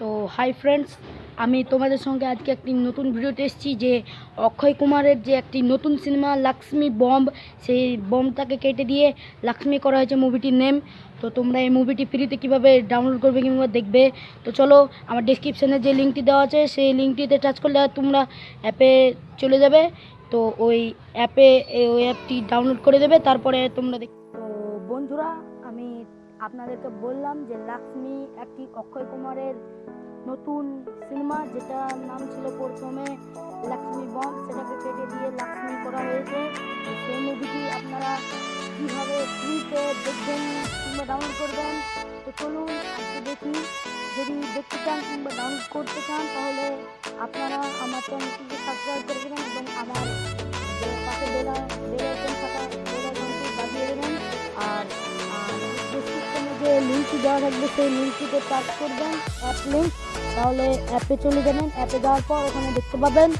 তো hi friends আমি তোমাদের সঙ্গে আজকে একটি নতুন ভিডিওতে এসেছি যে অক্ষয় কুমারের যে একটি নতুন সিনেমা লক্ষ্মী বম্ব সেই বম্বটাকে কেটে দিয়ে লক্ষ্মী করা হয়েছে মুভিটির নেম তো তোমরা এই মুভিটি ফ্রিতে কীভাবে ডাউনলোড করবে কিংবা দেখবে? তো চলো, আমার ডিসক্রিপশানে যে লিঙ্কটি দেওয়া আছে, সেই লিঙ্কটিতে টাচ করলে তোমরা অ্যাপে চলে যাবে। তো ওই অ্যাপে ওই অ্যাপটি ডাউনলোড করে দেবে, তারপরে তোমরা দেখ তো বন্ধুরা, আমি আপনাদেরকে বললাম যে লক্ষ্মী একটি অক্ষয় কুমারের নতুন সিনেমা, যেটার নাম ছিল প্রথমে লক্ষ্মী বম সেটাকে কেটে দিয়ে লক্ষ্মী করা হয়েছে। সেই মুভিটি আপনারা কীভাবে ফ্রিতে দেখবেন কিংবা ডাউনলোড করবেন, তো চলুন আজকে দেখি। যদি দেখতে চান কিংবা ডাউনলোড করতে চান, তাহলে আপনারা আমার চ্যানেলটিকে সাবস্ক্রাইব করে দেবেন এবং আমার পাশে বেলা বেল লিঙ্কটি দেওয়া থাকবে, সেই লিঙ্কটিতে টাচ করবেন, অ্যাপ লিঙ্ক, তাহলে অ্যাপে চলে যাবেন, অ্যাপে যাওয়ার পর ওখানে দেখতে পাবেন।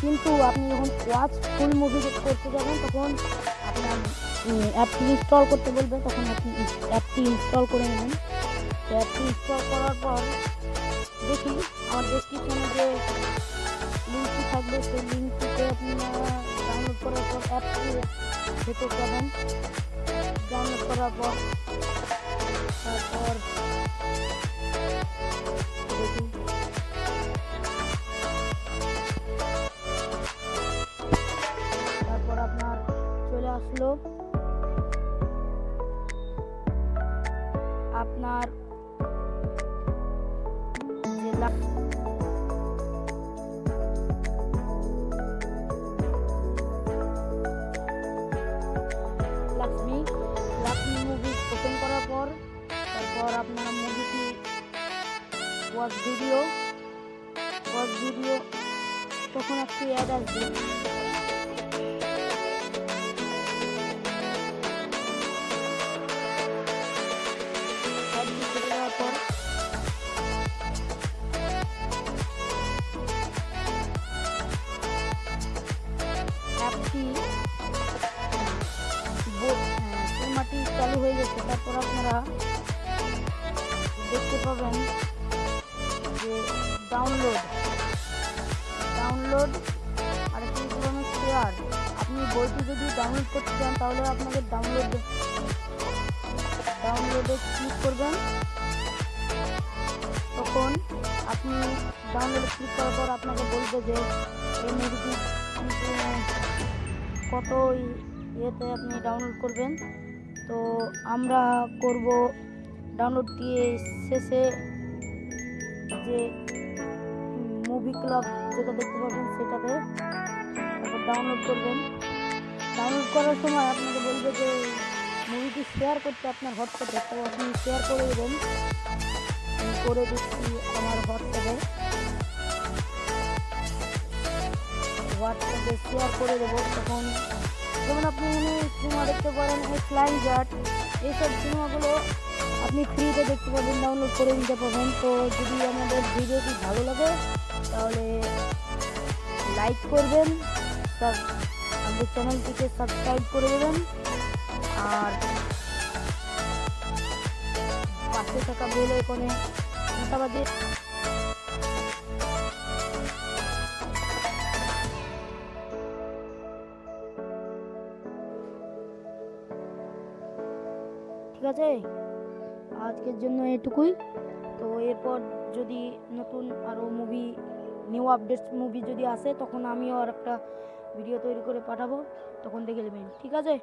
কিন্তু আপনি যখন ওয়াচ ফুল মুভি করতে যাবেন, তখন আপনার অ্যাপটি ইনস্টল করতে বলবে তখন আপনি অ্যাপটি ইনস্টল করে নেবেন। অ্যাপটি ইনস্টল করার পর দেখি, আমার ডেসক্রিপশনে যে লিঙ্কটি থাকবে, সেই লিঙ্কটিতে আপনারা ডাউনলোড করার পর অ্যাপটি ভেতর যাবেন। ডাউনলোড করার পর তারপর তারপর আপনার চলে আসলো। আপনার যে ওপেন করার পর তারপর আপনারা মুভিটি ওয়াচ ভিডিও ওয়াচ ভিডিও তখন একটি অ্যাড আসবে অ্যাডটি তারপর আপনারা দেখতে পাবেন যে ডাউনলোড ডাউনলোড আর একটি পাবেন শেয়ার আপনি বইটি যদি ডাউনলোড করতে চান, তাহলে আপনাকে ডাউনলোড ডাউনলোডে ক্লিক করবেন। তখন আপনি ডাউনলোডে ক্লিক করার পর আপনাকে বলবে যে কত ইয়েতে আপনি ডাউনলোড করবেন। তো আমরা করব ডাউনলোড দিয়ে শেষে যে মুভি ক্লাব যেটা দেখতে পাবেন সেটাতে ডাউনলোড করবেন। ডাউনলোড করার সময় আপনাকে বলবে যে মুভিটি শেয়ার করতে আপনার হোয়াটসঅ্যাপে তো আপনি শেয়ার করে দেবেন। করে দিচ্ছি আমার হোয়াটসঅ্যাপে হোয়াটসঅ্যাপে শেয়ার করে দেবো। তখন যেমন আপনি সিনেমা দেখতে পারেন ফ্লাইং জাট এইসব সিনেমাগুলো আপনি ফ্রিতে দেখতে পাবেন ডাউনলোড করে নিতে পারবেন। তো যদি আমাদের ভিডিওটি ভালো লাগে, তাহলে লাইক করবেন আমাদের চ্যানেলটিকে সাবস্ক্রাইব করে দেবেন, আর পাশে থাকা বেল আইকনে ঘণ্টা ঠিক আছে? আজকের জন্য এটুকুই। তো এরপর যদি নতুন আরও মুভি নিউ আপডেটস মুভি যদি আসে, তখন আমিও আর একটা ভিডিও তৈরি করে পাঠাবো। তখন দেখে নেবেন, ঠিক আছে?